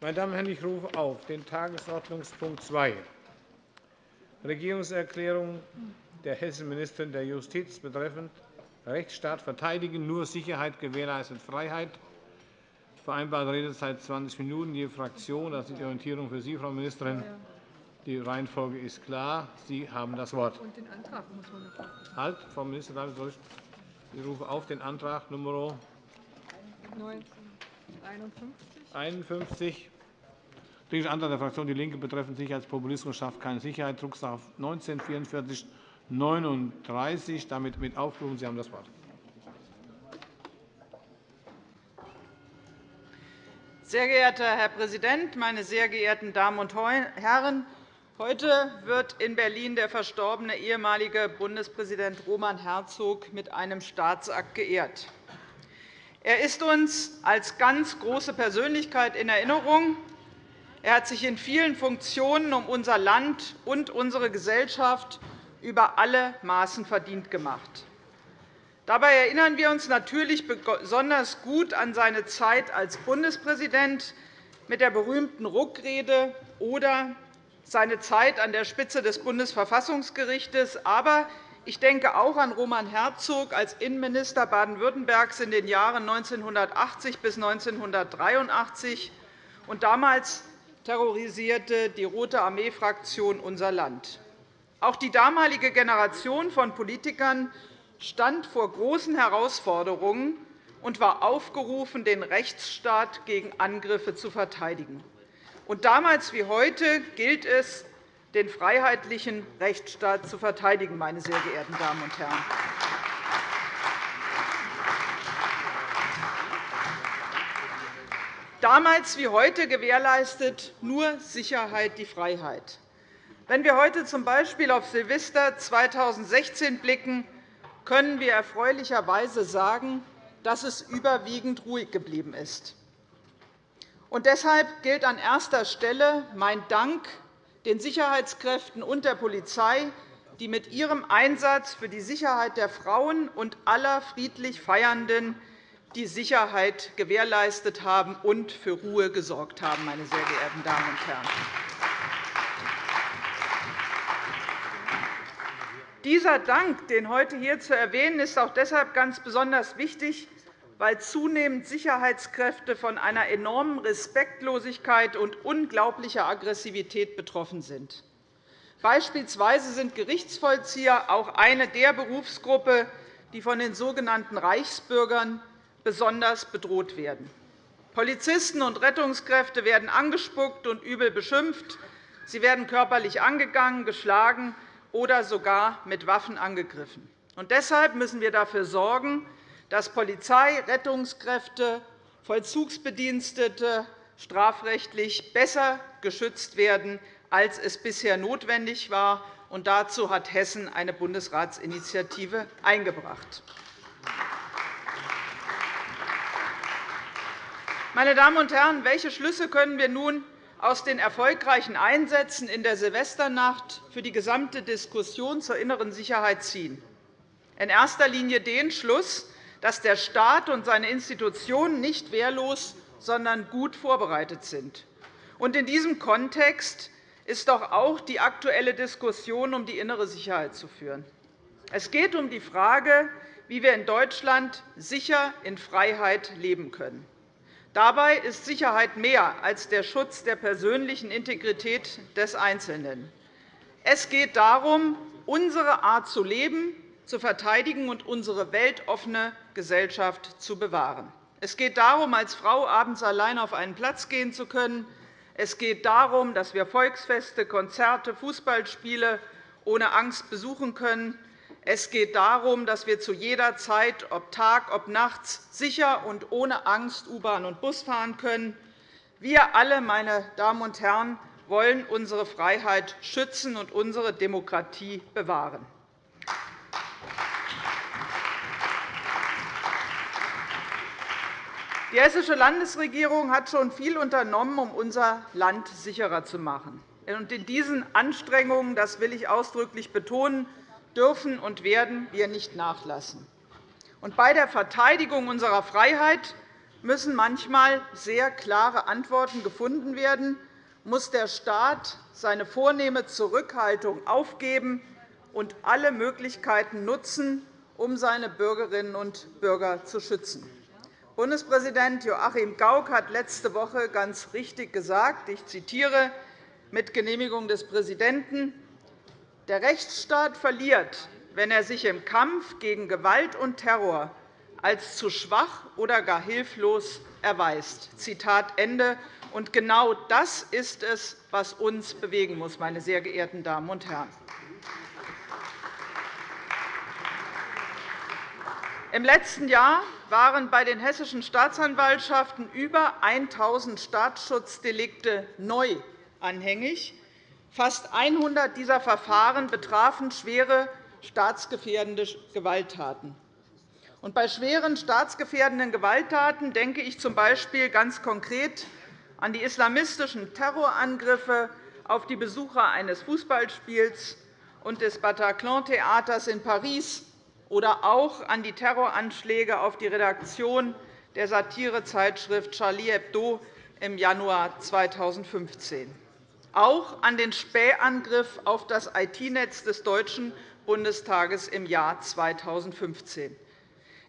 Meine Damen und Herren, ich rufe auf den Tagesordnungspunkt 2, Regierungserklärung der hessischen Ministerin der Justiz betreffend Rechtsstaat verteidigen, nur Sicherheit gewährleistet Freiheit. Vereinbarte Redezeit 20 Minuten je Fraktion. Das ist die Orientierung für Sie, Frau Ministerin. Die Reihenfolge ist klar. Sie haben das Wort. Und den Antrag muss man noch Halt, Frau Ministerin, ich rufe auf den Antrag Nr. 51. Dringlicher Antrag der Fraktion DIE LINKE betreffend Sicherheitspopulismus schafft keine Sicherheit, Drucksache 19 44 39. Damit mit aufgerufen. Sie haben das Wort. Sehr geehrter Herr Präsident, meine sehr geehrten Damen und Herren! Heute wird in Berlin der verstorbene ehemalige Bundespräsident Roman Herzog mit einem Staatsakt geehrt. Er ist uns als ganz große Persönlichkeit in Erinnerung. Er hat sich in vielen Funktionen um unser Land und unsere Gesellschaft über alle Maßen verdient gemacht. Dabei erinnern wir uns natürlich besonders gut an seine Zeit als Bundespräsident mit der berühmten Ruckrede oder seine Zeit an der Spitze des Bundesverfassungsgerichts. Aber ich denke auch an Roman Herzog als Innenminister Baden-Württembergs in den Jahren 1980 bis 1983. Und damals terrorisierte die Rote Armee-Fraktion unser Land. Auch die damalige Generation von Politikern stand vor großen Herausforderungen und war aufgerufen, den Rechtsstaat gegen Angriffe zu verteidigen. Und damals wie heute gilt es, den freiheitlichen Rechtsstaat zu verteidigen, meine sehr geehrten Damen und Herren. Damals wie heute gewährleistet nur Sicherheit die Freiheit. Wenn wir heute z. B. auf Silvester 2016 blicken, können wir erfreulicherweise sagen, dass es überwiegend ruhig geblieben ist. Und deshalb gilt an erster Stelle mein Dank den Sicherheitskräften und der Polizei, die mit ihrem Einsatz für die Sicherheit der Frauen und aller friedlich Feiernden die Sicherheit gewährleistet haben und für Ruhe gesorgt haben. Meine sehr geehrten Damen und Herren. Dieser Dank, den heute hier zu erwähnen, ist auch deshalb ganz besonders wichtig, weil zunehmend Sicherheitskräfte von einer enormen Respektlosigkeit und unglaublicher Aggressivität betroffen sind. Beispielsweise sind Gerichtsvollzieher auch eine der Berufsgruppen, die von den sogenannten Reichsbürgern besonders bedroht werden. Polizisten und Rettungskräfte werden angespuckt und übel beschimpft. Sie werden körperlich angegangen, geschlagen oder sogar mit Waffen angegriffen. Und deshalb müssen wir dafür sorgen, dass Polizei, Rettungskräfte, Vollzugsbedienstete strafrechtlich besser geschützt werden, als es bisher notwendig war. Und dazu hat Hessen eine Bundesratsinitiative eingebracht. Meine Damen und Herren, welche Schlüsse können wir nun aus den erfolgreichen Einsätzen in der Silvesternacht für die gesamte Diskussion zur inneren Sicherheit ziehen? In erster Linie den Schluss, dass der Staat und seine Institutionen nicht wehrlos, sondern gut vorbereitet sind. In diesem Kontext ist doch auch die aktuelle Diskussion um die innere Sicherheit zu führen. Es geht um die Frage, wie wir in Deutschland sicher in Freiheit leben können. Dabei ist Sicherheit mehr als der Schutz der persönlichen Integrität des Einzelnen. Es geht darum, unsere Art zu leben zu verteidigen und unsere weltoffene Gesellschaft zu bewahren. Es geht darum, als Frau abends allein auf einen Platz gehen zu können. Es geht darum, dass wir Volksfeste, Konzerte, Fußballspiele ohne Angst besuchen können. Es geht darum, dass wir zu jeder Zeit, ob Tag, ob nachts, sicher und ohne Angst U-Bahn und Bus fahren können. Wir alle, meine Damen und Herren, wollen unsere Freiheit schützen und unsere Demokratie bewahren. Die Hessische Landesregierung hat schon viel unternommen, um unser Land sicherer zu machen. In diesen Anstrengungen, das will ich ausdrücklich betonen, dürfen und werden wir nicht nachlassen. Bei der Verteidigung unserer Freiheit müssen manchmal sehr klare Antworten gefunden werden, muss der Staat seine vornehme Zurückhaltung aufgeben und alle Möglichkeiten nutzen, um seine Bürgerinnen und Bürger zu schützen. Bundespräsident Joachim Gauck hat letzte Woche ganz richtig gesagt, ich zitiere mit Genehmigung des Präsidenten, der Rechtsstaat verliert, wenn er sich im Kampf gegen Gewalt und Terror als zu schwach oder gar hilflos erweist. Zitat Ende. Und genau das ist es, was uns bewegen muss, meine sehr geehrten Damen und Herren. Im letzten Jahr waren bei den hessischen Staatsanwaltschaften über 1.000 Staatsschutzdelikte neu anhängig. Fast 100 dieser Verfahren betrafen schwere staatsgefährdende Gewalttaten. Und bei schweren staatsgefährdenden Gewalttaten denke ich z. B. ganz konkret an die islamistischen Terrorangriffe auf die Besucher eines Fußballspiels und des Bataclan-Theaters in Paris oder auch an die Terroranschläge auf die Redaktion der Satirezeitschrift Charlie Hebdo im Januar 2015, auch an den Spähangriff auf das IT-Netz des Deutschen Bundestages im Jahr 2015.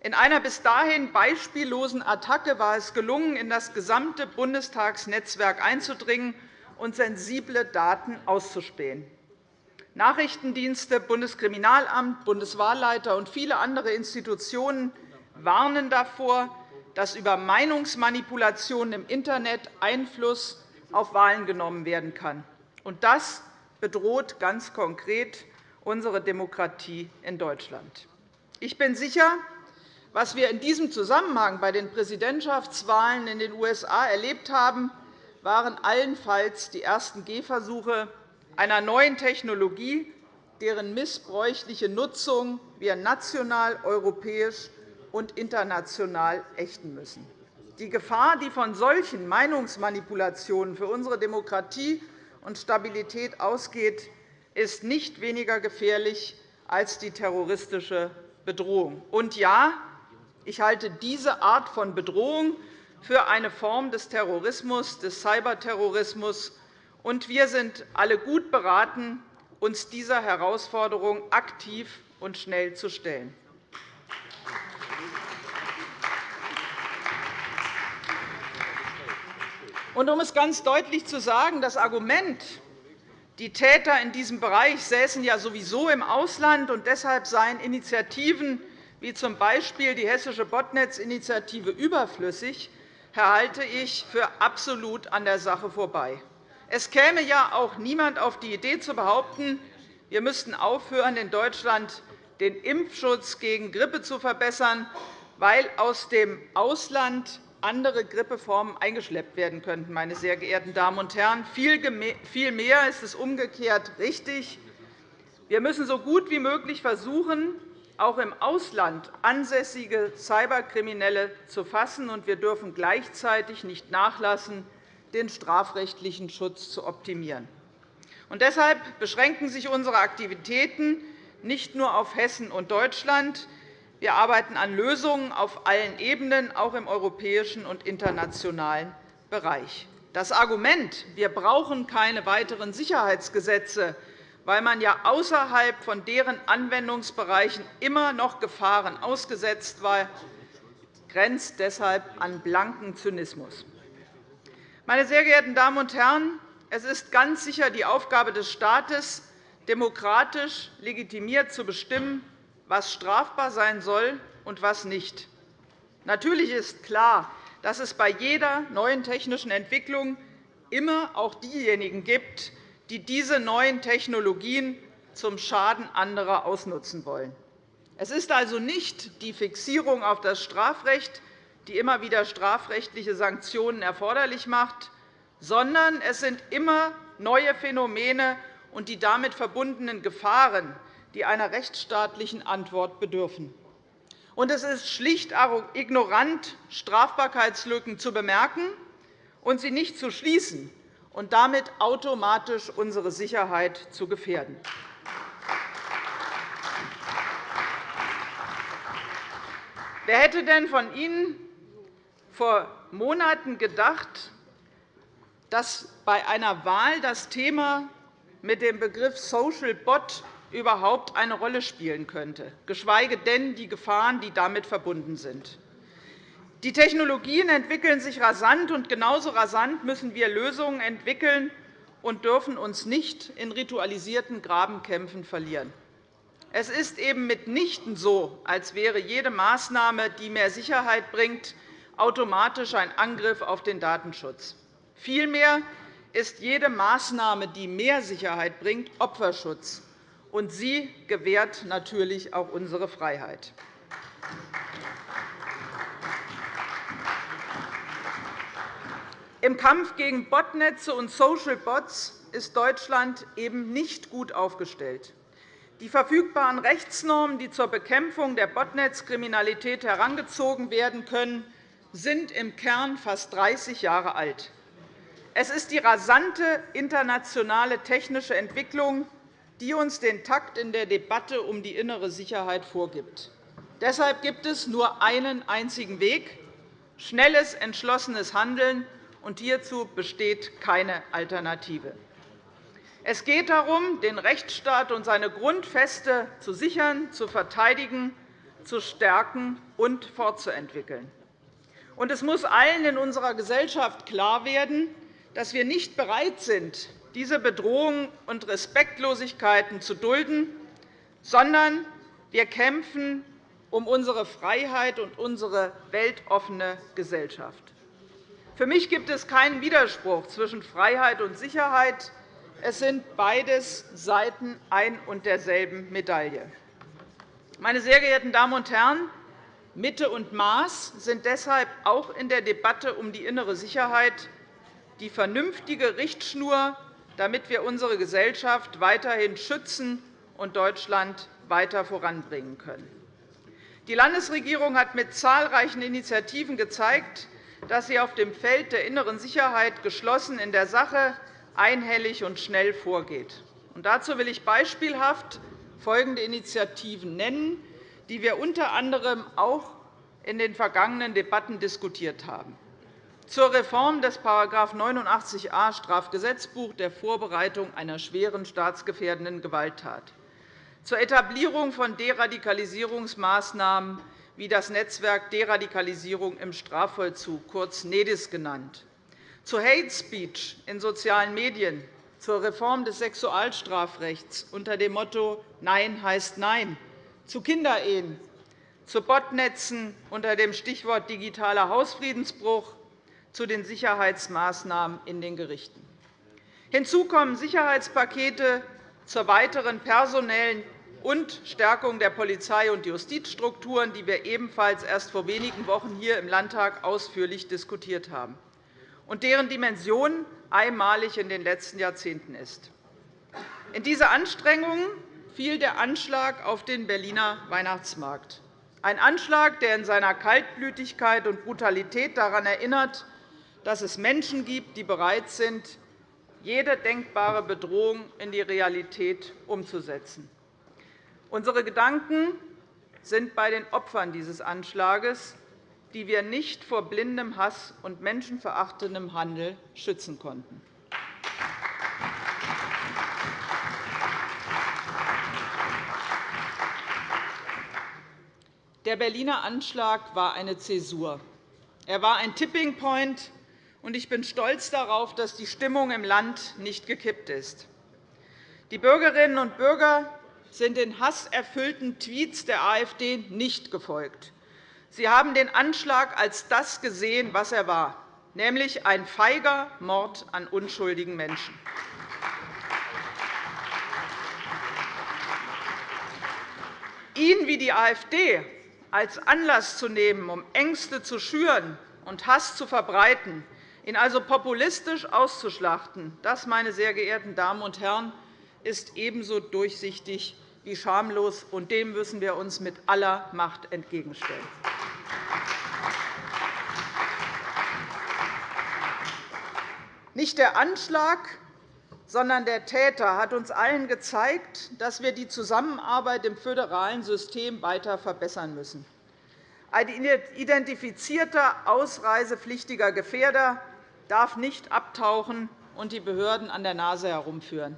In einer bis dahin beispiellosen Attacke war es gelungen, in das gesamte Bundestagsnetzwerk einzudringen und sensible Daten auszuspähen. Nachrichtendienste, Bundeskriminalamt, Bundeswahlleiter und viele andere Institutionen warnen davor, dass über Meinungsmanipulationen im Internet Einfluss auf Wahlen genommen werden kann. Das bedroht ganz konkret unsere Demokratie in Deutschland. Ich bin sicher, was wir in diesem Zusammenhang bei den Präsidentschaftswahlen in den USA erlebt haben, waren allenfalls die ersten Gehversuche einer neuen Technologie, deren missbräuchliche Nutzung wir national, europäisch und international ächten müssen. Die Gefahr, die von solchen Meinungsmanipulationen für unsere Demokratie und Stabilität ausgeht, ist nicht weniger gefährlich als die terroristische Bedrohung. Und ja, ich halte diese Art von Bedrohung für eine Form des Terrorismus, des Cyberterrorismus, und wir sind alle gut beraten, uns dieser Herausforderung aktiv und schnell zu stellen. Und um es ganz deutlich zu sagen, das Argument, die Täter in diesem Bereich säßen ja sowieso im Ausland, und deshalb seien Initiativen wie z. B. die Hessische Botnetz-Initiative überflüssig, halte ich für absolut an der Sache vorbei. Es käme ja auch niemand auf die Idee zu behaupten, wir müssten aufhören, in Deutschland den Impfschutz gegen Grippe zu verbessern, weil aus dem Ausland andere Grippeformen eingeschleppt werden könnten. Meine sehr geehrten Damen und Herren. Vielmehr ist es umgekehrt richtig. Wir müssen so gut wie möglich versuchen, auch im Ausland ansässige Cyberkriminelle zu fassen, und wir dürfen gleichzeitig nicht nachlassen, den strafrechtlichen Schutz zu optimieren. Und deshalb beschränken sich unsere Aktivitäten nicht nur auf Hessen und Deutschland. Wir arbeiten an Lösungen auf allen Ebenen, auch im europäischen und internationalen Bereich. Das Argument, wir brauchen keine weiteren Sicherheitsgesetze, weil man ja außerhalb von deren Anwendungsbereichen immer noch Gefahren ausgesetzt war, grenzt deshalb an blanken Zynismus. Meine sehr geehrten Damen und Herren, es ist ganz sicher die Aufgabe des Staates, demokratisch legitimiert zu bestimmen, was strafbar sein soll und was nicht. Natürlich ist klar, dass es bei jeder neuen technischen Entwicklung immer auch diejenigen gibt, die diese neuen Technologien zum Schaden anderer ausnutzen wollen. Es ist also nicht die Fixierung auf das Strafrecht, die immer wieder strafrechtliche Sanktionen erforderlich macht, sondern es sind immer neue Phänomene und die damit verbundenen Gefahren, die einer rechtsstaatlichen Antwort bedürfen. Und es ist schlicht ignorant, Strafbarkeitslücken zu bemerken und sie nicht zu schließen, und damit automatisch unsere Sicherheit zu gefährden. Wer hätte denn von Ihnen vor Monaten gedacht, dass bei einer Wahl das Thema mit dem Begriff Social Bot überhaupt eine Rolle spielen könnte, geschweige denn die Gefahren, die damit verbunden sind. Die Technologien entwickeln sich rasant, und genauso rasant müssen wir Lösungen entwickeln und dürfen uns nicht in ritualisierten Grabenkämpfen verlieren. Es ist eben mitnichten so, als wäre jede Maßnahme, die mehr Sicherheit bringt, automatisch ein Angriff auf den Datenschutz. Vielmehr ist jede Maßnahme, die mehr Sicherheit bringt, Opferschutz, und sie gewährt natürlich auch unsere Freiheit. Im Kampf gegen Botnetze und Social Bots ist Deutschland eben nicht gut aufgestellt. Die verfügbaren Rechtsnormen, die zur Bekämpfung der Botnetzkriminalität herangezogen werden können, sind im Kern fast 30 Jahre alt. Es ist die rasante internationale technische Entwicklung, die uns den Takt in der Debatte um die innere Sicherheit vorgibt. Deshalb gibt es nur einen einzigen Weg, schnelles, entschlossenes Handeln, und hierzu besteht keine Alternative. Es geht darum, den Rechtsstaat und seine Grundfeste zu sichern, zu verteidigen, zu stärken und fortzuentwickeln. Und es muss allen in unserer Gesellschaft klar werden, dass wir nicht bereit sind, diese Bedrohungen und Respektlosigkeiten zu dulden, sondern wir kämpfen um unsere Freiheit und unsere weltoffene Gesellschaft. Für mich gibt es keinen Widerspruch zwischen Freiheit und Sicherheit. Es sind beides Seiten ein und derselben Medaille. Meine sehr geehrten Damen und Herren, Mitte und Maß sind deshalb auch in der Debatte um die innere Sicherheit die vernünftige Richtschnur, damit wir unsere Gesellschaft weiterhin schützen und Deutschland weiter voranbringen können. Die Landesregierung hat mit zahlreichen Initiativen gezeigt, dass sie auf dem Feld der inneren Sicherheit geschlossen in der Sache einhellig und schnell vorgeht. dazu will ich beispielhaft folgende Initiativen nennen, die wir unter anderem auch in den vergangenen Debatten diskutiert haben. Zur Reform des § 89a Strafgesetzbuch der Vorbereitung einer schweren staatsgefährdenden Gewalttat, zur Etablierung von Deradikalisierungsmaßnahmen wie das Netzwerk Deradikalisierung im Strafvollzug, kurz NEDIS genannt, zu Hate Speech in sozialen Medien, zur Reform des Sexualstrafrechts unter dem Motto Nein heißt Nein, zu Kinderehen, zu Botnetzen unter dem Stichwort digitaler Hausfriedensbruch, zu den Sicherheitsmaßnahmen in den Gerichten. Hinzu kommen Sicherheitspakete zur weiteren personellen und Stärkung der Polizei- und Justizstrukturen, die wir ebenfalls erst vor wenigen Wochen hier im Landtag ausführlich diskutiert haben und deren Dimension einmalig in den letzten Jahrzehnten ist. In diese Anstrengungen fiel der Anschlag auf den Berliner Weihnachtsmarkt, ein Anschlag, der in seiner Kaltblütigkeit und Brutalität daran erinnert, dass es Menschen gibt, die bereit sind, jede denkbare Bedrohung in die Realität umzusetzen. Unsere Gedanken sind bei den Opfern dieses Anschlags, die wir nicht vor blindem Hass und menschenverachtendem Handel schützen konnten. Der Berliner Anschlag war eine Zäsur. Er war ein Tipping Point, und ich bin stolz darauf, dass die Stimmung im Land nicht gekippt ist. Die Bürgerinnen und Bürger sind den hasserfüllten Tweets der AfD nicht gefolgt. Sie haben den Anschlag als das gesehen, was er war, nämlich ein feiger Mord an unschuldigen Menschen. Ihn wie die AfD als Anlass zu nehmen, um Ängste zu schüren und Hass zu verbreiten, ihn also populistisch auszuschlachten, das, meine sehr geehrten Damen und Herren, ist ebenso durchsichtig wie schamlos, und dem müssen wir uns mit aller Macht entgegenstellen. Nicht der Anschlag, sondern der Täter hat uns allen gezeigt, dass wir die Zusammenarbeit im föderalen System weiter verbessern müssen. Ein identifizierter ausreisepflichtiger Gefährder darf nicht abtauchen und die Behörden an der Nase herumführen.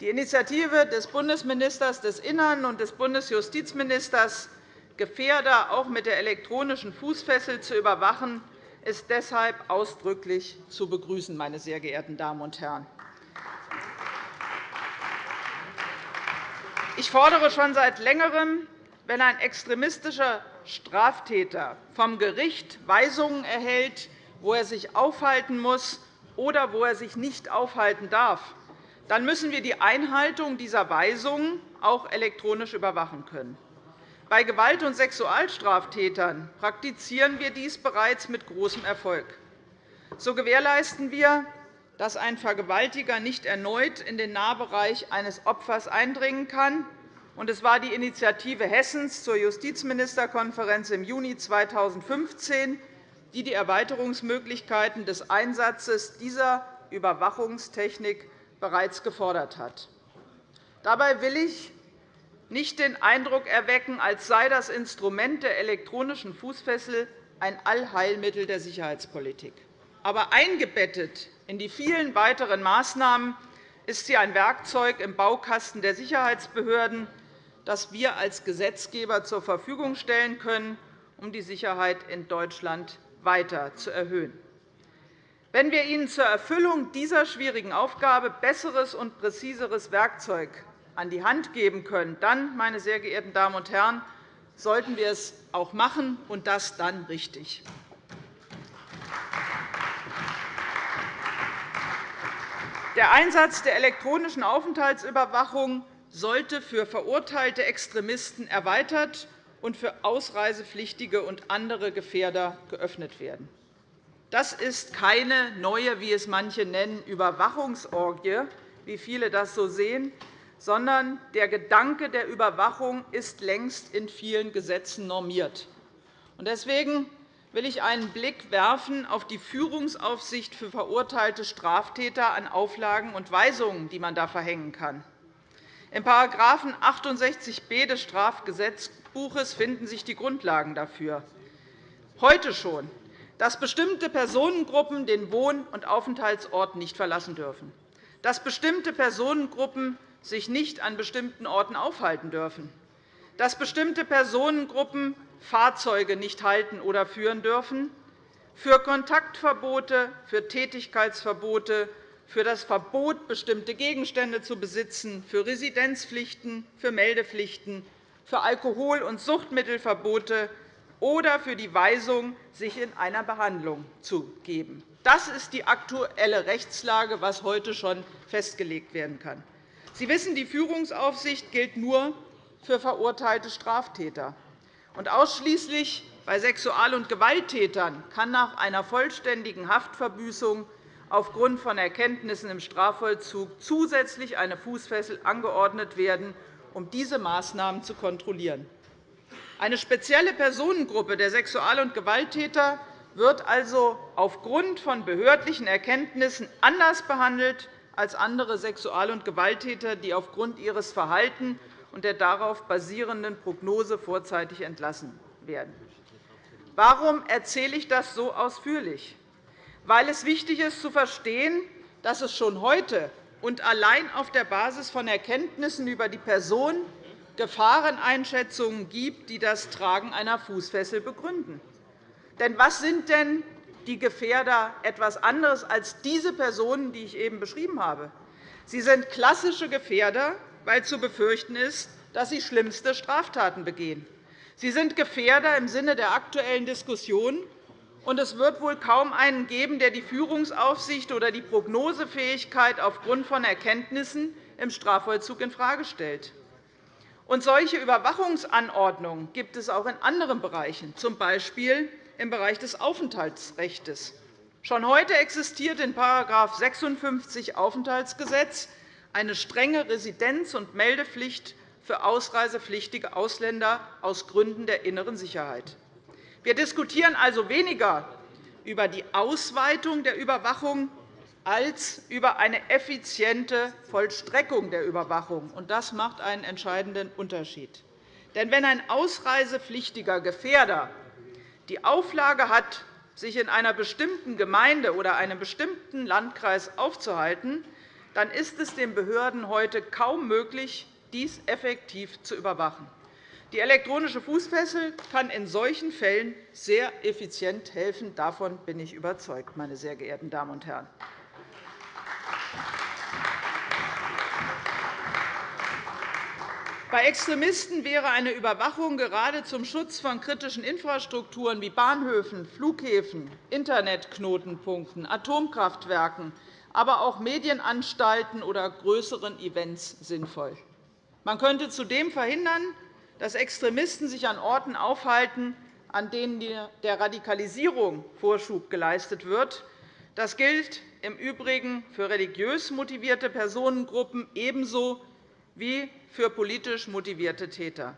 Die Initiative des Bundesministers des Innern und des Bundesjustizministers, Gefährder auch mit der elektronischen Fußfessel zu überwachen, ist deshalb ausdrücklich zu begrüßen. Meine sehr geehrten Damen und Herren. Ich fordere schon seit Längerem, wenn ein extremistischer Straftäter vom Gericht Weisungen erhält, wo er sich aufhalten muss oder wo er sich nicht aufhalten darf, dann müssen wir die Einhaltung dieser Weisungen auch elektronisch überwachen können. Bei Gewalt- und Sexualstraftätern praktizieren wir dies bereits mit großem Erfolg. So gewährleisten wir, dass ein Vergewaltiger nicht erneut in den Nahbereich eines Opfers eindringen kann. Es war die Initiative Hessens zur Justizministerkonferenz im Juni 2015, die die Erweiterungsmöglichkeiten des Einsatzes dieser Überwachungstechnik bereits gefordert hat. Dabei will ich nicht den Eindruck erwecken, als sei das Instrument der elektronischen Fußfessel ein Allheilmittel der Sicherheitspolitik. Aber eingebettet in die vielen weiteren Maßnahmen ist sie ein Werkzeug im Baukasten der Sicherheitsbehörden, das wir als Gesetzgeber zur Verfügung stellen können, um die Sicherheit in Deutschland weiter zu erhöhen. Wenn wir Ihnen zur Erfüllung dieser schwierigen Aufgabe besseres und präziseres Werkzeug an die Hand geben können, dann, meine sehr geehrten Damen und Herren, sollten wir es auch machen, und das dann richtig. Der Einsatz der elektronischen Aufenthaltsüberwachung sollte für verurteilte Extremisten erweitert und für Ausreisepflichtige und andere Gefährder geöffnet werden. Das ist keine neue, wie es manche nennen, Überwachungsorgie, wie viele das so sehen, sondern der Gedanke der Überwachung ist längst in vielen Gesetzen normiert. Deswegen will ich einen Blick werfen auf die Führungsaufsicht für verurteilte Straftäter an Auflagen und Weisungen, die man da verhängen kann. In § 68b des Strafgesetzbuches finden sich die Grundlagen dafür. Heute schon dass bestimmte Personengruppen den Wohn- und Aufenthaltsort nicht verlassen dürfen, dass bestimmte Personengruppen sich nicht an bestimmten Orten aufhalten dürfen, dass bestimmte Personengruppen Fahrzeuge nicht halten oder führen dürfen, für Kontaktverbote, für Tätigkeitsverbote, für das Verbot, bestimmte Gegenstände zu besitzen, für Residenzpflichten, für Meldepflichten, für Alkohol- und Suchtmittelverbote, oder für die Weisung, sich in einer Behandlung zu geben. Das ist die aktuelle Rechtslage, was heute schon festgelegt werden kann. Sie wissen, die Führungsaufsicht gilt nur für verurteilte Straftäter. Und ausschließlich bei Sexual- und Gewalttätern kann nach einer vollständigen Haftverbüßung aufgrund von Erkenntnissen im Strafvollzug zusätzlich eine Fußfessel angeordnet werden, um diese Maßnahmen zu kontrollieren. Eine spezielle Personengruppe der Sexual- und Gewalttäter wird also aufgrund von behördlichen Erkenntnissen anders behandelt als andere Sexual- und Gewalttäter, die aufgrund ihres Verhaltens und der darauf basierenden Prognose vorzeitig entlassen werden. Warum erzähle ich das so ausführlich? Weil es wichtig ist, zu verstehen, dass es schon heute und allein auf der Basis von Erkenntnissen über die Person Gefahreneinschätzungen gibt, die das Tragen einer Fußfessel begründen. Denn was sind denn die Gefährder etwas anderes als diese Personen, die ich eben beschrieben habe? Sie sind klassische Gefährder, weil zu befürchten ist, dass sie schlimmste Straftaten begehen. Sie sind Gefährder im Sinne der aktuellen Diskussion, und es wird wohl kaum einen geben, der die Führungsaufsicht oder die Prognosefähigkeit aufgrund von Erkenntnissen im Strafvollzug infrage stellt. Und solche Überwachungsanordnungen gibt es auch in anderen Bereichen, z. B. im Bereich des Aufenthaltsrechts. Schon heute existiert in § 56 Aufenthaltsgesetz eine strenge Residenz- und Meldepflicht für ausreisepflichtige Ausländer aus Gründen der inneren Sicherheit. Wir diskutieren also weniger über die Ausweitung der Überwachung als über eine effiziente Vollstreckung der Überwachung. Das macht einen entscheidenden Unterschied. Denn wenn ein ausreisepflichtiger Gefährder die Auflage hat, sich in einer bestimmten Gemeinde oder einem bestimmten Landkreis aufzuhalten, dann ist es den Behörden heute kaum möglich, dies effektiv zu überwachen. Die elektronische Fußfessel kann in solchen Fällen sehr effizient helfen. Davon bin ich überzeugt, meine sehr geehrten Damen und Herren. Bei Extremisten wäre eine Überwachung gerade zum Schutz von kritischen Infrastrukturen wie Bahnhöfen, Flughäfen, Internetknotenpunkten, Atomkraftwerken, aber auch Medienanstalten oder größeren Events sinnvoll. Man könnte zudem verhindern, dass Extremisten sich an Orten aufhalten, an denen der Radikalisierung Vorschub geleistet wird. Das gilt im Übrigen für religiös motivierte Personengruppen ebenso wie für politisch motivierte Täter.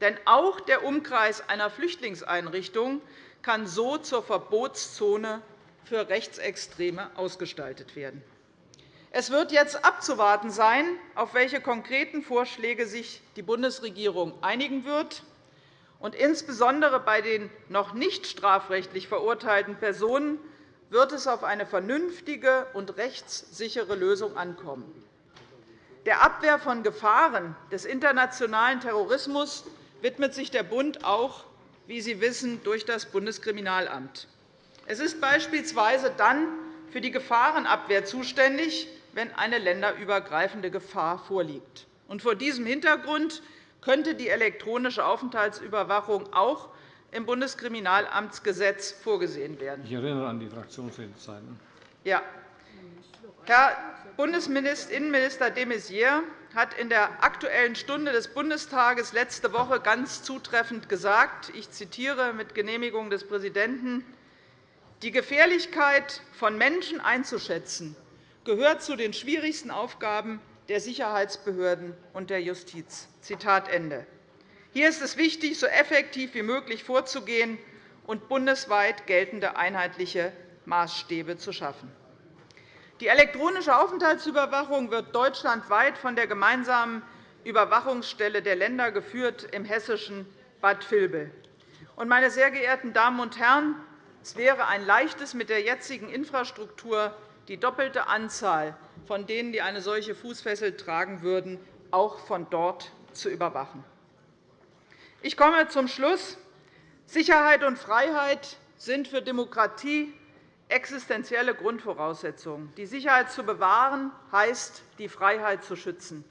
Denn auch der Umkreis einer Flüchtlingseinrichtung kann so zur Verbotszone für Rechtsextreme ausgestaltet werden. Es wird jetzt abzuwarten sein, auf welche konkreten Vorschläge sich die Bundesregierung einigen wird. Und insbesondere bei den noch nicht strafrechtlich verurteilten Personen wird es auf eine vernünftige und rechtssichere Lösung ankommen. Der Abwehr von Gefahren des internationalen Terrorismus widmet sich der Bund auch, wie Sie wissen, durch das Bundeskriminalamt. Es ist beispielsweise dann für die Gefahrenabwehr zuständig, wenn eine länderübergreifende Gefahr vorliegt. vor diesem Hintergrund könnte die elektronische Aufenthaltsüberwachung auch im Bundeskriminalamtsgesetz vorgesehen werden. Ich erinnere an die Fraktionsredezeiten. Ja. Herr Bundesinnenminister de Maizière hat in der Aktuellen Stunde des Bundestages letzte Woche ganz zutreffend gesagt, ich zitiere mit Genehmigung des Präsidenten, die Gefährlichkeit von Menschen einzuschätzen, gehört zu den schwierigsten Aufgaben der Sicherheitsbehörden und der Justiz. Hier ist es wichtig, so effektiv wie möglich vorzugehen und bundesweit geltende einheitliche Maßstäbe zu schaffen. Die elektronische Aufenthaltsüberwachung wird deutschlandweit von der gemeinsamen Überwachungsstelle der Länder geführt im hessischen Bad Vilbel. Meine sehr geehrten Damen und Herren, es wäre ein leichtes, mit der jetzigen Infrastruktur die doppelte Anzahl von denen, die eine solche Fußfessel tragen würden, auch von dort zu überwachen. Ich komme zum Schluss. Sicherheit und Freiheit sind für Demokratie existenzielle Grundvoraussetzungen. Die Sicherheit zu bewahren, heißt, die Freiheit zu schützen.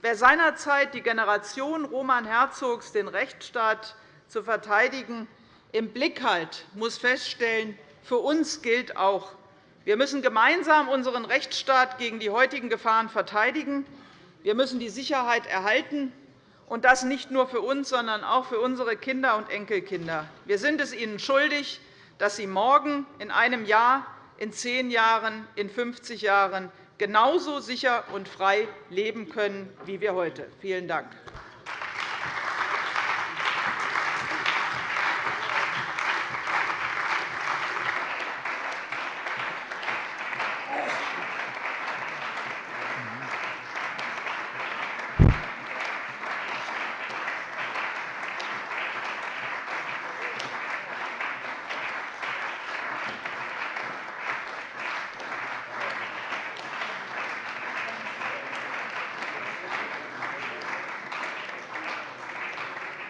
Wer seinerzeit die Generation Roman Herzogs, den Rechtsstaat zu verteidigen, im Blick hat, muss feststellen, für uns gilt auch, wir müssen gemeinsam unseren Rechtsstaat gegen die heutigen Gefahren verteidigen. Wir müssen die Sicherheit erhalten, und das nicht nur für uns, sondern auch für unsere Kinder und Enkelkinder. Wir sind es ihnen schuldig, dass sie morgen, in einem Jahr, in zehn Jahren, in 50 Jahren genauso sicher und frei leben können wie wir heute. Vielen Dank.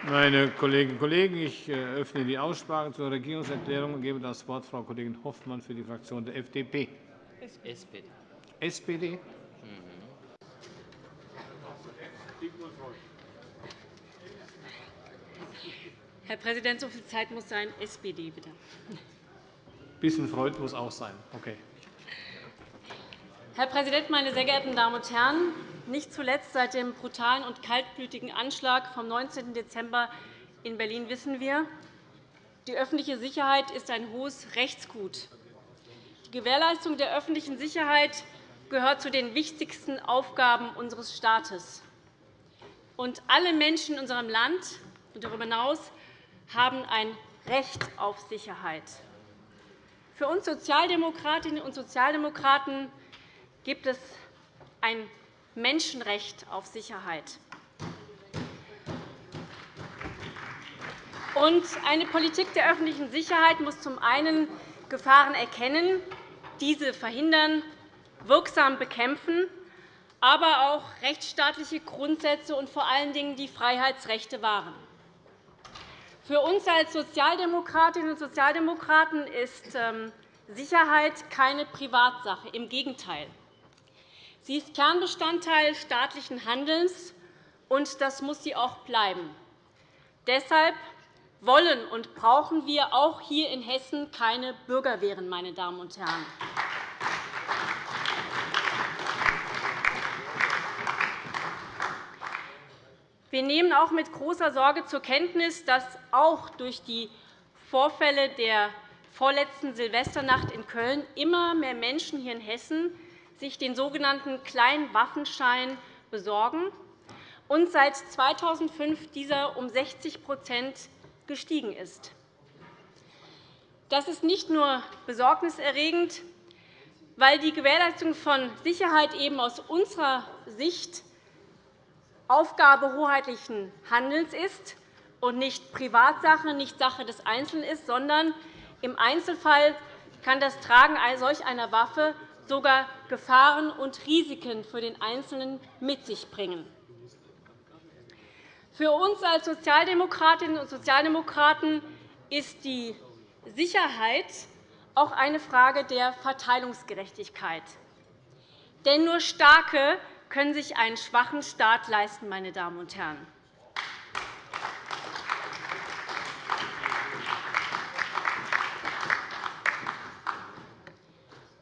Meine Kolleginnen und Kollegen, ich äh, öffne die Aussprache zur Regierungserklärung und gebe das Wort Frau Kollegin Hoffmann für die Fraktion der FDP. SPD. SPD? Herr Präsident, so viel Zeit muss sein. SPD, bitte. Ein bisschen Freud muss auch sein. Okay. Herr Präsident, meine sehr geehrten Damen und Herren! Nicht zuletzt seit dem brutalen und kaltblütigen Anschlag vom 19. Dezember in Berlin wissen wir, die öffentliche Sicherheit ist ein hohes Rechtsgut. Die Gewährleistung der öffentlichen Sicherheit gehört zu den wichtigsten Aufgaben unseres Staates. Und alle Menschen in unserem Land und darüber hinaus haben ein Recht auf Sicherheit. Für uns Sozialdemokratinnen und Sozialdemokraten gibt es ein Menschenrecht auf Sicherheit. Eine Politik der öffentlichen Sicherheit muss zum einen Gefahren erkennen, diese verhindern, wirksam bekämpfen, aber auch rechtsstaatliche Grundsätze und vor allen Dingen die Freiheitsrechte wahren. Für uns als Sozialdemokratinnen und Sozialdemokraten ist ähm, Sicherheit keine Privatsache. Im Gegenteil. Sie ist Kernbestandteil staatlichen Handelns, und das muss sie auch bleiben. Deshalb wollen und brauchen wir auch hier in Hessen keine Bürgerwehren, meine Damen und Herren. Wir nehmen auch mit großer Sorge zur Kenntnis, dass auch durch die Vorfälle der vorletzten Silvesternacht in Köln immer mehr Menschen hier in Hessen sich den sogenannten kleinen Waffenschein besorgen und seit 2005 dieser um 60% gestiegen ist. Das ist nicht nur besorgniserregend, weil die Gewährleistung von Sicherheit eben aus unserer Sicht Aufgabe hoheitlichen Handelns ist und nicht Privatsache, nicht Sache des Einzelnen ist, sondern im Einzelfall kann das Tragen solch einer Waffe sogar Gefahren und Risiken für den Einzelnen mit sich bringen. Für uns als Sozialdemokratinnen und Sozialdemokraten ist die Sicherheit auch eine Frage der Verteilungsgerechtigkeit. Denn nur Starke können sich einen schwachen Staat leisten. Meine Damen und Herren.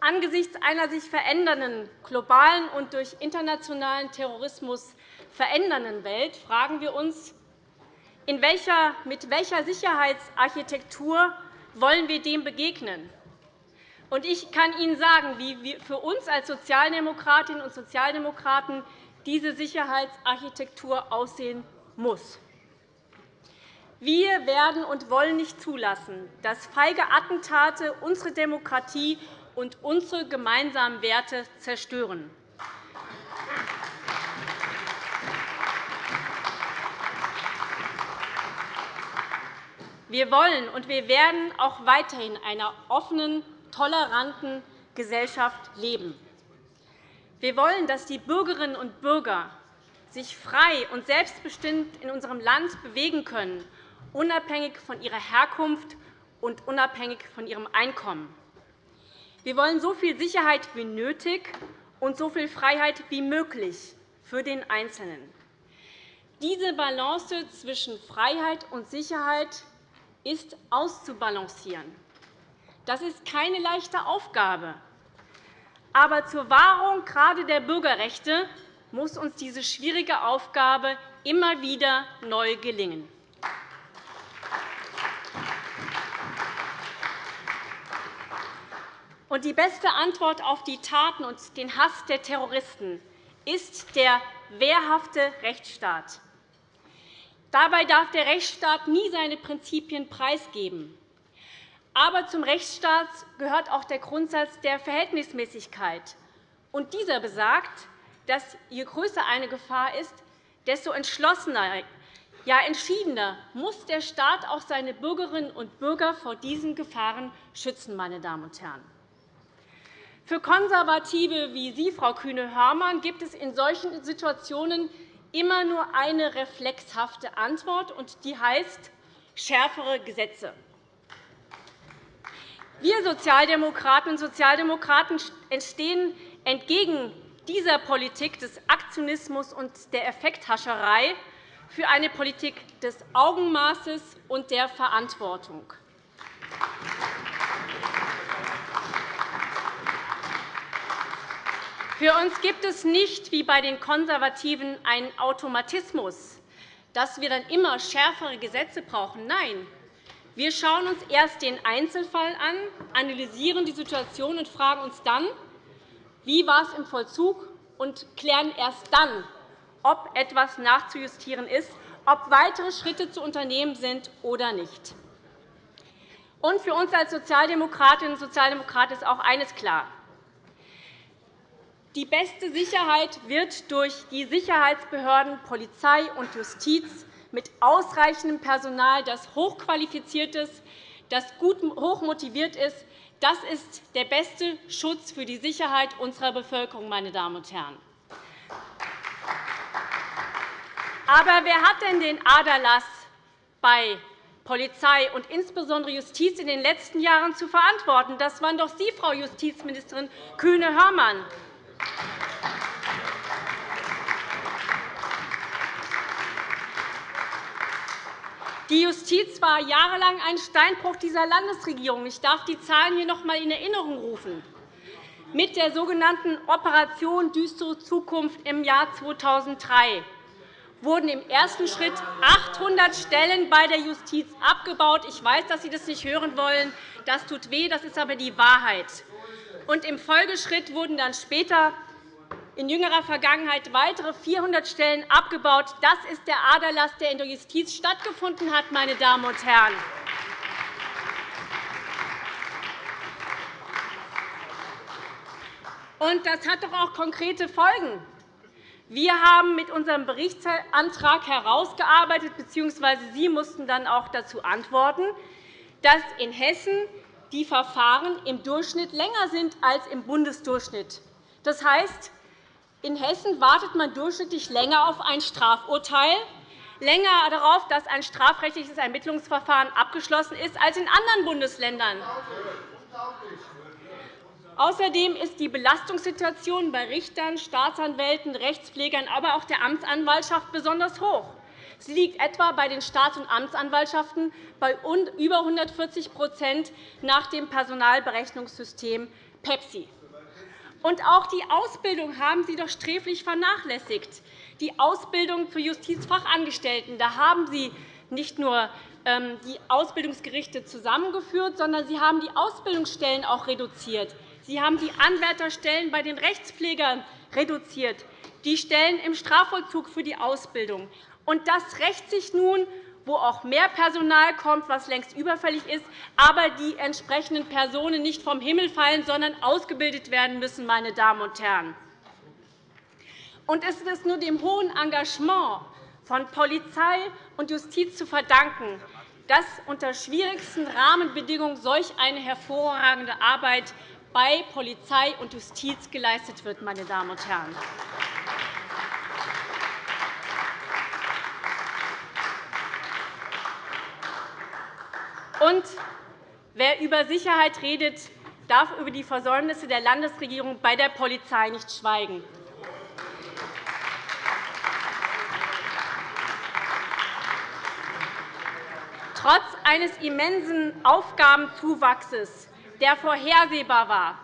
Angesichts einer sich verändernden globalen und durch internationalen Terrorismus verändernden Welt fragen wir uns, welcher, mit welcher Sicherheitsarchitektur wollen wir dem begegnen? Ich kann Ihnen sagen, wie für uns als Sozialdemokratinnen und Sozialdemokraten diese Sicherheitsarchitektur aussehen muss. Wir werden und wollen nicht zulassen, dass feige Attentate unsere Demokratie und unsere gemeinsamen Werte zerstören. Wir wollen und wir werden auch weiterhin einer offenen, toleranten Gesellschaft leben. Wir wollen, dass die Bürgerinnen und Bürger sich frei und selbstbestimmt in unserem Land bewegen können, unabhängig von ihrer Herkunft und unabhängig von ihrem Einkommen. Wir wollen so viel Sicherheit wie nötig und so viel Freiheit wie möglich für den Einzelnen. Diese Balance zwischen Freiheit und Sicherheit ist auszubalancieren. Das ist keine leichte Aufgabe. Aber zur Wahrung gerade der Bürgerrechte muss uns diese schwierige Aufgabe immer wieder neu gelingen. Die beste Antwort auf die Taten und den Hass der Terroristen ist der wehrhafte Rechtsstaat. Dabei darf der Rechtsstaat nie seine Prinzipien preisgeben. Aber zum Rechtsstaat gehört auch der Grundsatz der Verhältnismäßigkeit. Und dieser besagt, dass je größer eine Gefahr ist, desto entschlossener, ja entschiedener muss der Staat auch seine Bürgerinnen und Bürger vor diesen Gefahren schützen. Meine Damen und Herren. Für Konservative wie Sie, Frau Kühne-Hörmann, gibt es in solchen Situationen immer nur eine reflexhafte Antwort, und die heißt schärfere Gesetze. Wir Sozialdemokratinnen und Sozialdemokraten stehen entgegen dieser Politik des Aktionismus und der Effekthascherei für eine Politik des Augenmaßes und der Verantwortung. Für uns gibt es nicht wie bei den Konservativen einen Automatismus, dass wir dann immer schärfere Gesetze brauchen. Nein, wir schauen uns erst den Einzelfall an, analysieren die Situation und fragen uns dann, wie war es im Vollzug, und klären erst dann, ob etwas nachzujustieren ist, ob weitere Schritte zu unternehmen sind oder nicht. Und für uns als Sozialdemokratinnen und Sozialdemokraten ist auch eines klar. Die beste Sicherheit wird durch die Sicherheitsbehörden Polizei und Justiz mit ausreichendem Personal, das hochqualifiziert ist, das gut hochmotiviert ist. Das ist der beste Schutz für die Sicherheit unserer Bevölkerung. Meine Damen und Herren. Aber wer hat denn den Aderlass bei Polizei und insbesondere Justiz in den letzten Jahren zu verantworten? Das waren doch Sie, Frau Justizministerin Kühne-Hörmann. Die Justiz war jahrelang ein Steinbruch dieser Landesregierung. Ich darf die Zahlen hier noch einmal in Erinnerung rufen. Mit der sogenannten Operation Düstere Zukunft im Jahr 2003 wurden im ersten Schritt 800 Stellen bei der Justiz abgebaut. Ich weiß, dass Sie das nicht hören wollen. Das tut weh, das ist aber die Wahrheit. Und Im Folgeschritt wurden dann später in jüngerer Vergangenheit weitere 400 Stellen abgebaut. Das ist der Aderlass, der in der Justiz stattgefunden hat. Meine Damen und Herren. Und das hat doch auch konkrete Folgen. Wir haben mit unserem Berichtsantrag herausgearbeitet, bzw. Sie mussten dann auch dazu antworten, dass in Hessen die Verfahren im Durchschnitt länger sind als im Bundesdurchschnitt. Das heißt, in Hessen wartet man durchschnittlich länger auf ein Strafurteil, länger darauf, dass ein strafrechtliches Ermittlungsverfahren abgeschlossen ist, als in anderen Bundesländern. Außerdem ist die Belastungssituation bei Richtern, Staatsanwälten, Rechtspflegern, aber auch der Amtsanwaltschaft besonders hoch. Sie liegt etwa bei den Staats- und Amtsanwaltschaften bei über 140% nach dem Personalberechnungssystem PEPSI. Und auch die Ausbildung haben Sie doch sträflich vernachlässigt. Die Ausbildung zu Justizfachangestellten. Da haben Sie nicht nur ähm, die Ausbildungsgerichte zusammengeführt, sondern Sie haben die Ausbildungsstellen auch reduziert. Sie haben die Anwärterstellen bei den Rechtspflegern reduziert, die Stellen im Strafvollzug für die Ausbildung. Und das rächt sich nun wo auch mehr Personal kommt, was längst überfällig ist, aber die entsprechenden Personen nicht vom Himmel fallen, sondern ausgebildet werden müssen. Meine Damen und Herren. Und es ist nur dem hohen Engagement von Polizei und Justiz zu verdanken, dass unter schwierigsten Rahmenbedingungen solch eine hervorragende Arbeit bei Polizei und Justiz geleistet wird. Meine Damen und Herren. Und wer über Sicherheit redet, darf über die Versäumnisse der Landesregierung bei der Polizei nicht schweigen. Trotz eines immensen Aufgabenzuwachses, der vorhersehbar war,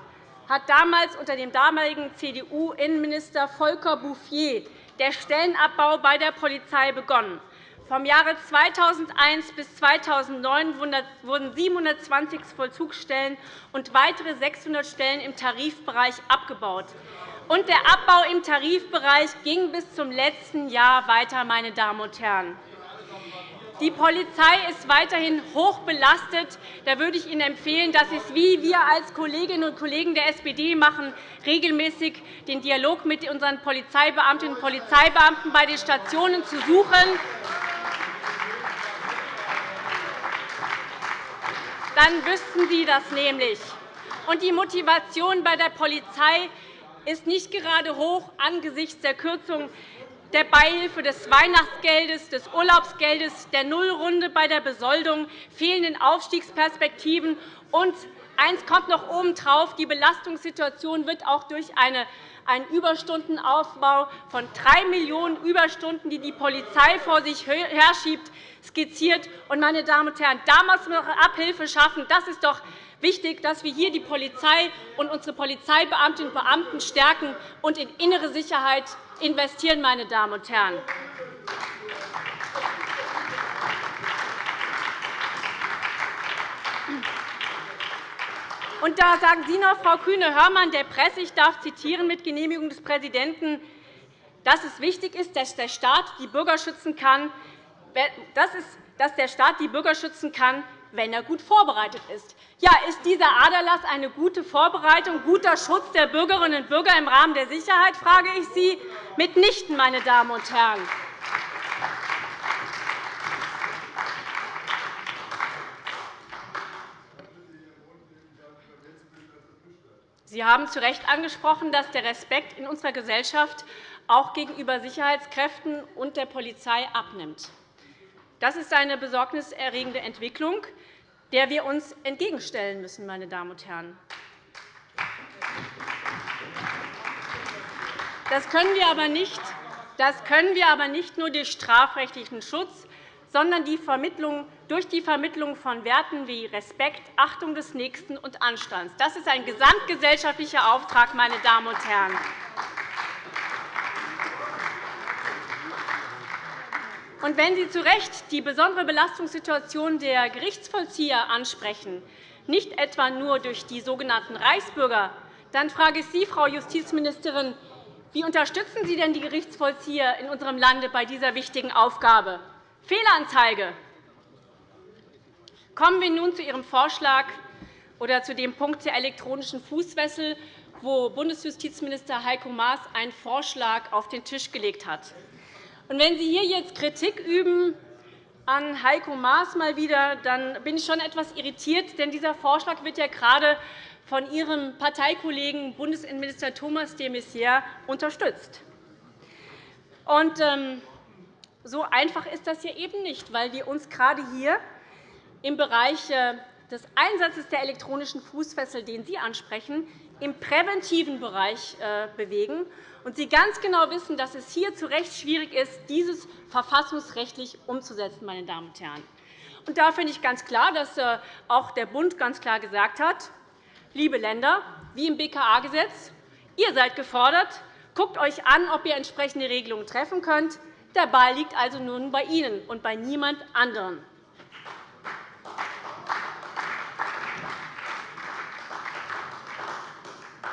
hat damals unter dem damaligen CDU-Innenminister Volker Bouffier der Stellenabbau bei der Polizei begonnen. Vom Jahre 2001 bis 2009 wurden 720 Vollzugsstellen und weitere 600 Stellen im Tarifbereich abgebaut. Und der Abbau im Tarifbereich ging bis zum letzten Jahr weiter. Meine Damen und Herren. Die Polizei ist weiterhin hoch belastet. Da würde ich Ihnen empfehlen, dass Sie es wie wir als Kolleginnen und Kollegen der SPD machen, regelmäßig den Dialog mit unseren Polizeibeamtinnen und Polizeibeamten bei den Stationen zu suchen dann wüssten Sie das nämlich. Und die Motivation bei der Polizei ist nicht gerade hoch angesichts der Kürzung der Beihilfe des Weihnachtsgeldes, des Urlaubsgeldes, der Nullrunde bei der Besoldung, fehlenden Aufstiegsperspektiven. Und eines kommt noch obendrauf. Die Belastungssituation wird auch durch eine einen Überstundenaufbau von 3 Millionen Überstunden, die die Polizei vor sich herschiebt, skizziert. meine Damen und Herren, da muss man Abhilfe schaffen. Das ist doch wichtig, dass wir hier die Polizei und unsere Polizeibeamtinnen und Beamten stärken und in innere Sicherheit investieren. Meine Damen und Herren. Und da sagen Sie noch, Frau Kühne-Hörmann, der Presse, ich darf zitieren mit Genehmigung des Präsidenten, dass es wichtig ist, dass der Staat die Bürger schützen kann, dass der Staat die Bürger schützen kann, wenn er gut vorbereitet ist. Ja, ist dieser Aderlass eine gute Vorbereitung, guter Schutz der Bürgerinnen und Bürger im Rahmen der Sicherheit, frage ich Sie? Mitnichten, meine Damen und Herren. Sie haben zu Recht angesprochen, dass der Respekt in unserer Gesellschaft auch gegenüber Sicherheitskräften und der Polizei abnimmt. Das ist eine besorgniserregende Entwicklung, der wir uns entgegenstellen müssen. Meine Damen und Herren. Das können wir aber nicht, das können wir aber nicht nur durch strafrechtlichen Schutz, sondern die Vermittlung, durch die Vermittlung von Werten wie Respekt, Achtung des Nächsten und Anstands. Das ist ein gesamtgesellschaftlicher Auftrag, meine Damen und Herren. Und wenn Sie zu Recht die besondere Belastungssituation der Gerichtsvollzieher ansprechen, nicht etwa nur durch die sogenannten Reichsbürger, dann frage ich Sie, Frau Justizministerin, wie unterstützen Sie denn die Gerichtsvollzieher in unserem Lande bei dieser wichtigen Aufgabe? Fehlanzeige. Kommen wir nun zu Ihrem Vorschlag oder zu dem Punkt der elektronischen Fußfessel, wo Bundesjustizminister Heiko Maas einen Vorschlag auf den Tisch gelegt hat. Und wenn Sie hier jetzt Kritik üben an Heiko Maas mal wieder, dann bin ich schon etwas irritiert, denn dieser Vorschlag wird ja gerade von Ihrem Parteikollegen Bundesinnenminister Thomas de Maizière unterstützt. Und, ähm, so einfach ist das ja eben nicht, weil wir uns gerade hier im Bereich äh, des Einsatzes der elektronischen Fußfessel, den Sie ansprechen, im präventiven Bereich äh, bewegen und Sie ganz genau wissen, dass es hier zu Recht schwierig ist, dieses verfassungsrechtlich umzusetzen. Meine Damen und Herren. Und da finde ich ganz klar, dass äh, auch der Bund ganz klar gesagt hat, liebe Länder, wie im BKA-Gesetz, ihr seid gefordert, guckt euch an, ob ihr entsprechende Regelungen treffen könnt. Der Ball liegt also nun bei Ihnen und bei niemand anderem.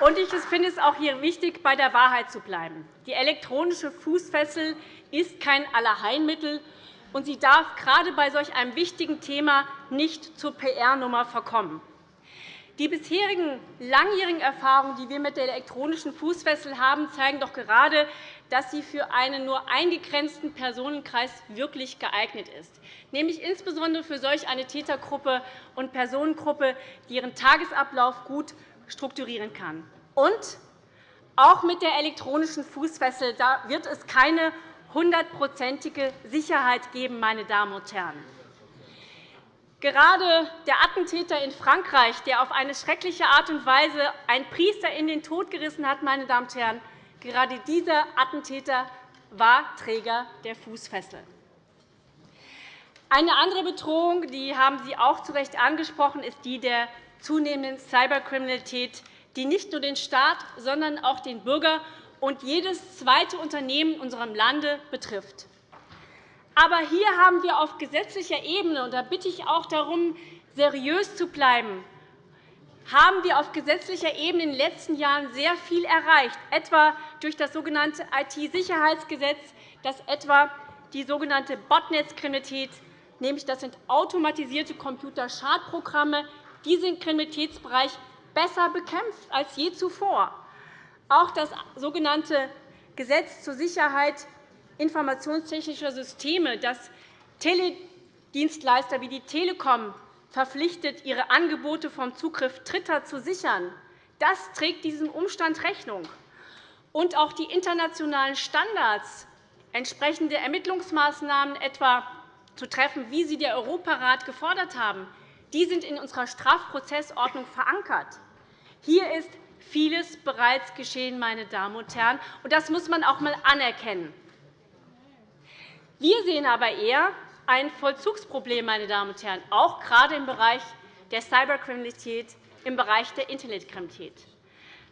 Und ich finde es auch hier wichtig, bei der Wahrheit zu bleiben. Die elektronische Fußfessel ist kein Allerheilmittel, und sie darf gerade bei solch einem wichtigen Thema nicht zur PR-Nummer verkommen. Die bisherigen langjährigen Erfahrungen, die wir mit der elektronischen Fußfessel haben, zeigen doch gerade, dass sie für einen nur eingegrenzten Personenkreis wirklich geeignet ist, nämlich insbesondere für solch eine Tätergruppe und Personengruppe, die ihren Tagesablauf gut strukturieren kann. Und auch mit der elektronischen Fußfessel wird es keine hundertprozentige Sicherheit geben. Meine Damen und Herren. Gerade der Attentäter in Frankreich, der auf eine schreckliche Art und Weise einen Priester in den Tod gerissen hat, meine Damen und Herren, gerade dieser Attentäter war Träger der Fußfessel. Eine andere Bedrohung, die haben Sie auch zu Recht angesprochen, ist die der zunehmenden Cyberkriminalität, die nicht nur den Staat, sondern auch den Bürger und jedes zweite Unternehmen in unserem Lande betrifft. Aber hier haben wir auf gesetzlicher Ebene, und da bitte ich auch darum, seriös zu bleiben, haben wir auf gesetzlicher Ebene in den letzten Jahren sehr viel erreicht, etwa durch das sogenannte IT-Sicherheitsgesetz, das etwa die sogenannte Botnetzkriminalität, nämlich das sind automatisierte Computerschadprogramme, diesen Kriminalitätsbereich besser bekämpft als je zuvor. Auch das sogenannte Gesetz zur Sicherheit informationstechnischer Systeme, das Teledienstleister wie die Telekom verpflichtet, ihre Angebote vom Zugriff Dritter zu sichern, das trägt diesem Umstand Rechnung. Und auch die internationalen Standards, entsprechende Ermittlungsmaßnahmen etwa zu treffen, wie sie der Europarat gefordert haben, die sind in unserer Strafprozessordnung verankert. Hier ist vieles bereits geschehen, meine Damen und Herren, und das muss man auch einmal anerkennen. Wir sehen aber eher ein Vollzugsproblem, meine Damen und Herren, auch gerade im Bereich der Cyberkriminalität, im Bereich der Internetkriminalität.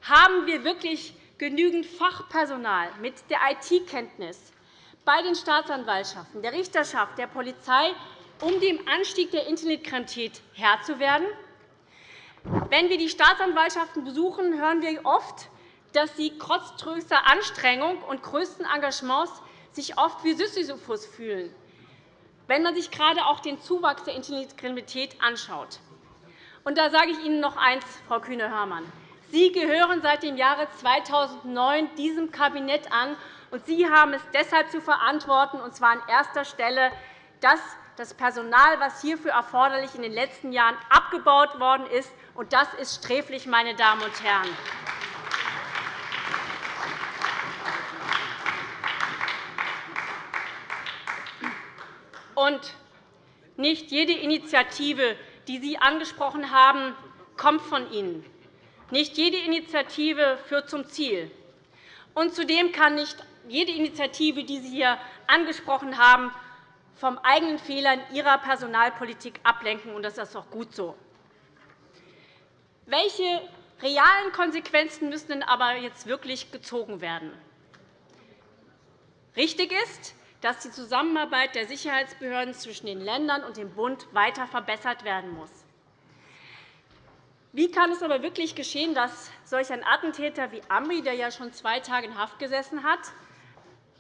Haben wir wirklich genügend Fachpersonal mit der IT-Kenntnis bei den Staatsanwaltschaften, der Richterschaft, der Polizei um dem Anstieg der Internetkriminalität Herr zu werden? Wenn wir die Staatsanwaltschaften besuchen, hören wir oft, dass sie trotz größter Anstrengung und größten Engagements sich oft wie Sisyphus fühlen, wenn man sich gerade auch den Zuwachs der Internetkriminalität anschaut. Und da sage ich Ihnen noch eines, Frau Kühne-Hörmann. Sie gehören seit dem Jahre 2009 diesem Kabinett an, und Sie haben es deshalb zu verantworten, und zwar an erster Stelle, dass das Personal, das hierfür erforderlich in den letzten Jahren abgebaut worden ist Und das ist sträflich, meine Damen und Herren. Und nicht jede Initiative, die Sie angesprochen haben, kommt von Ihnen. Nicht jede Initiative führt zum Ziel. Und zudem kann nicht jede Initiative, die Sie hier angesprochen haben, vom eigenen Fehlern Ihrer Personalpolitik ablenken. Und das ist auch gut so. Welche realen Konsequenzen müssen denn aber jetzt wirklich gezogen werden? Richtig ist, dass die Zusammenarbeit der Sicherheitsbehörden zwischen den Ländern und dem Bund weiter verbessert werden muss. Wie kann es aber wirklich geschehen, dass solch ein Attentäter wie Amri, der ja schon zwei Tage in Haft gesessen hat,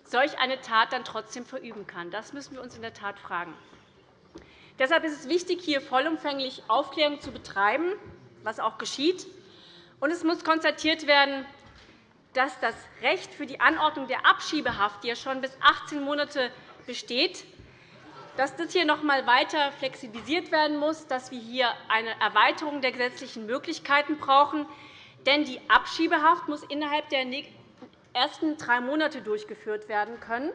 solch eine Tat dann trotzdem verüben kann? Das müssen wir uns in der Tat fragen. Deshalb ist es wichtig, hier vollumfänglich Aufklärung zu betreiben, was auch geschieht. Und es muss konstatiert werden, dass das Recht für die Anordnung der Abschiebehaft, die ja schon bis 18 Monate besteht, dass das hier noch einmal weiter flexibilisiert werden muss, dass wir hier eine Erweiterung der gesetzlichen Möglichkeiten brauchen. Denn die Abschiebehaft muss innerhalb der ersten drei Monate durchgeführt werden können.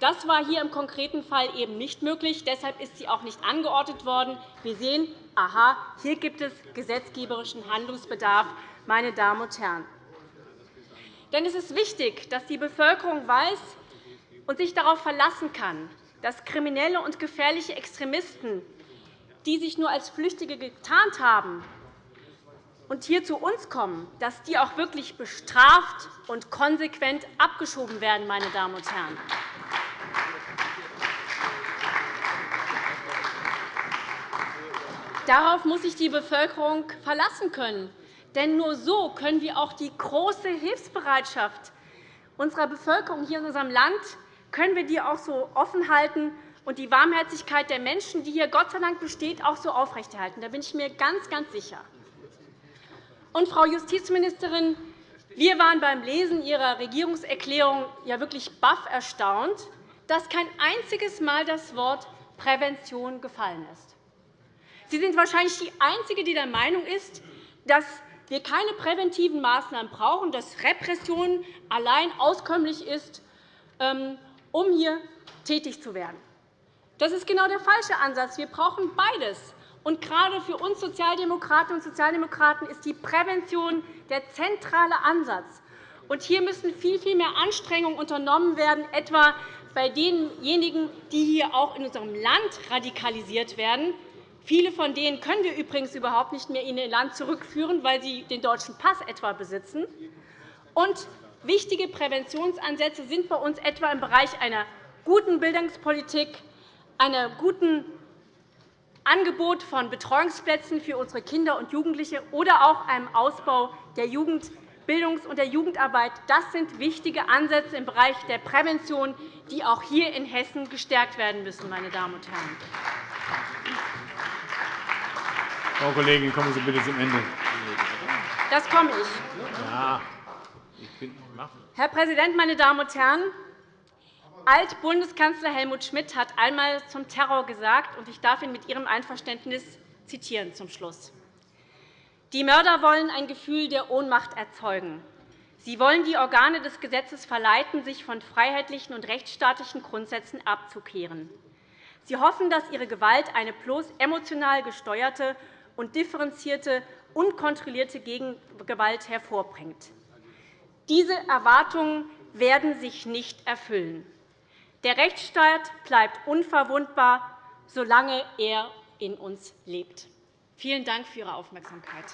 Das war hier im konkreten Fall eben nicht möglich. Deshalb ist sie auch nicht angeordnet worden. Wir sehen, aha, hier gibt es gesetzgeberischen Handlungsbedarf. Meine Damen und Herren. Denn es ist wichtig, dass die Bevölkerung weiß und sich darauf verlassen kann, dass kriminelle und gefährliche Extremisten, die sich nur als Flüchtige getarnt haben und hier zu uns kommen, dass die auch wirklich bestraft und konsequent abgeschoben werden. Meine Damen und Herren. Darauf muss sich die Bevölkerung verlassen können. Denn nur so können wir auch die große Hilfsbereitschaft unserer Bevölkerung hier in unserem Land können wir die auch so offen halten und die Warmherzigkeit der Menschen, die hier Gott sei Dank besteht, auch so aufrechterhalten. Da bin ich mir ganz, ganz sicher. Und, Frau Justizministerin, wir waren beim Lesen Ihrer Regierungserklärung ja wirklich baff erstaunt, dass kein einziges Mal das Wort Prävention gefallen ist. Sie sind wahrscheinlich die Einzige, die der Meinung ist, dass wir keine präventiven Maßnahmen brauchen, dass Repression allein auskömmlich ist, ähm, um hier tätig zu werden. Das ist genau der falsche Ansatz. Wir brauchen beides. Und gerade für uns Sozialdemokratinnen und Sozialdemokraten ist die Prävention der zentrale Ansatz. Und hier müssen viel, viel mehr Anstrengungen unternommen werden, etwa bei denjenigen, die hier auch in unserem Land radikalisiert werden. Viele von denen können wir übrigens überhaupt nicht mehr in ihr Land zurückführen, weil sie den deutschen Pass etwa besitzen. Und Wichtige Präventionsansätze sind bei uns etwa im Bereich einer guten Bildungspolitik, einer guten Angebot von Betreuungsplätzen für unsere Kinder und Jugendliche oder auch einem Ausbau der Jugendbildungs- und der Jugendarbeit. Das sind wichtige Ansätze im Bereich der Prävention, die auch hier in Hessen gestärkt werden müssen. Meine Damen und Herren. Frau Kollegin, kommen Sie bitte zum Ende. Das komme ich. Ja. Herr Präsident, meine Damen und Herren! Alt-Bundeskanzler Helmut Schmidt hat einmal zum Terror gesagt, und ich darf ihn mit Ihrem Einverständnis zitieren zum Schluss. Die Mörder wollen ein Gefühl der Ohnmacht erzeugen. Sie wollen die Organe des Gesetzes verleiten, sich von freiheitlichen und rechtsstaatlichen Grundsätzen abzukehren. Sie hoffen, dass ihre Gewalt eine bloß emotional gesteuerte und differenzierte, unkontrollierte Gegengewalt hervorbringt. Diese Erwartungen werden sich nicht erfüllen. Der Rechtsstaat bleibt unverwundbar, solange er in uns lebt. Vielen Dank für Ihre Aufmerksamkeit.